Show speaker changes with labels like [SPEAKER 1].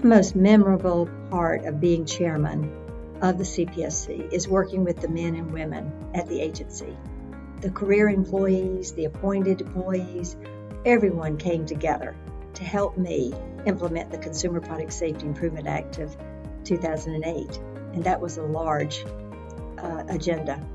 [SPEAKER 1] the most memorable part of being chairman of the CPSC is working with the men and women at the agency. The career employees, the appointed employees, everyone came together to help me implement the Consumer Product Safety Improvement Act of 2008. And that was a large uh, agenda